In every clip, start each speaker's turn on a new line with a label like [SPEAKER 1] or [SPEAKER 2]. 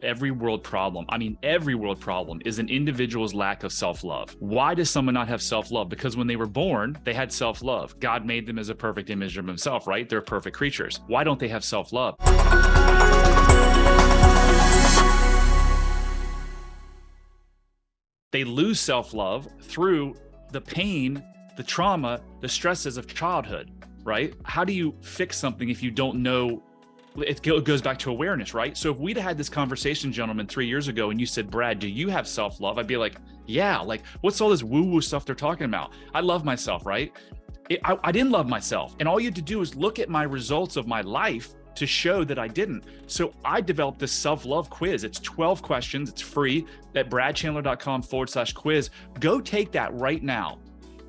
[SPEAKER 1] Every world problem, I mean, every world problem is an individual's lack of self love. Why does someone not have self love? Because when they were born, they had self love. God made them as a perfect image of Himself, right? They're perfect creatures. Why don't they have self love? They lose self love through the pain, the trauma, the stresses of childhood, right? How do you fix something if you don't know it goes back to awareness, right? So if we'd had this conversation, gentlemen, three years ago, and you said, Brad, do you have self love? I'd be like, yeah, like what's all this woo woo stuff they're talking about? I love myself, right? It, I, I didn't love myself. And all you had to do is look at my results of my life to show that I didn't. So I developed this self love quiz. It's 12 questions, it's free at bradchandler.com forward slash quiz. Go take that right now.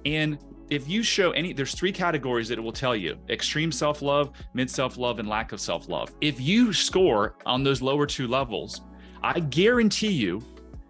[SPEAKER 1] And if you show any, there's three categories that it will tell you extreme self love, mid self love, and lack of self love. If you score on those lower two levels, I guarantee you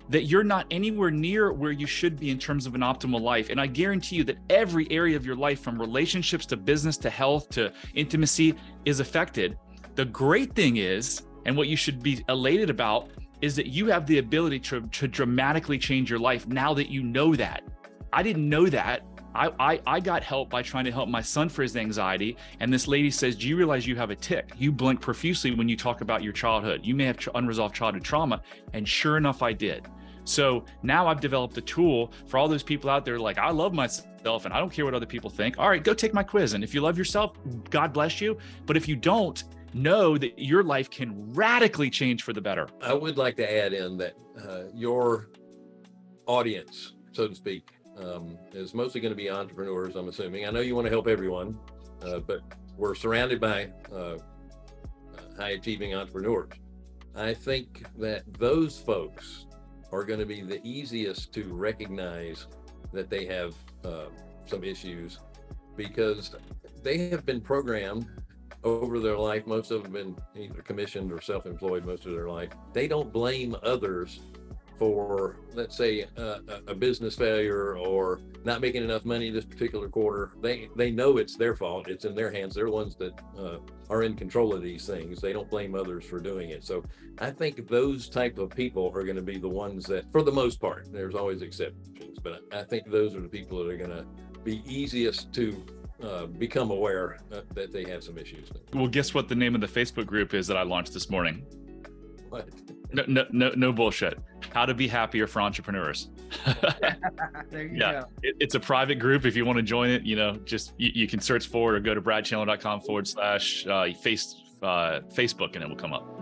[SPEAKER 1] that you're not anywhere near where you should be in terms of an optimal life. And I guarantee you that every area of your life, from relationships to business to health to intimacy, is affected. The great thing is, and what you should be elated about, is that you have the ability to, to dramatically change your life now that you know that. I didn't know that I, I, I got help by trying to help my son for his anxiety. And this lady says, do you realize you have a tic? You blink profusely when you talk about your childhood. You may have unresolved childhood trauma. And sure enough, I did. So now I've developed a tool for all those people out there like, I love myself and I don't care what other people think. All right, go take my quiz. And if you love yourself, God bless you. But if you don't, know that your life can radically change for the better.
[SPEAKER 2] I would like to add in that uh, your audience, so to speak, um, is mostly going to be entrepreneurs, I'm assuming. I know you want to help everyone, uh, but we're surrounded by uh, high achieving entrepreneurs. I think that those folks are going to be the easiest to recognize that they have uh, some issues because they have been programmed over their life. Most of them have been either commissioned or self-employed most of their life. They don't blame others for, let's say, a, a business failure or not making enough money this particular quarter, they they know it's their fault. It's in their hands. They're the ones that uh, are in control of these things. They don't blame others for doing it. So I think those type of people are going to be the ones that, for the most part, there's always exceptions, but I think those are the people that are going to be easiest to uh, become aware uh, that they have some issues.
[SPEAKER 1] Well, guess what the name of the Facebook group is that I launched this morning?
[SPEAKER 2] What?
[SPEAKER 1] No, no, no, no bullshit. How to be happier for entrepreneurs.
[SPEAKER 3] yeah,
[SPEAKER 1] it, it's a private group. If you want to join it, you know, just you, you can search for it or go to bradchandler.com forward slash uh, face uh, Facebook and it will come up.